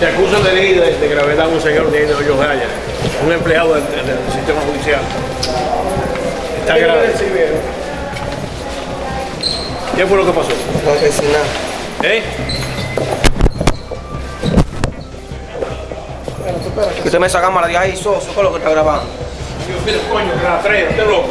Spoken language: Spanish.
Te acusan de herida de gravedad a un señor de Hoyos Gaya, un empleado del, del sistema judicial. Está grave. ¿Qué fue lo que pasó? No sé nada. ¿Eh? Que usted me esa cámara de ahí, soso, ¿qué es lo que está grabando? Dios, mira, coño, que la trae, usted loco.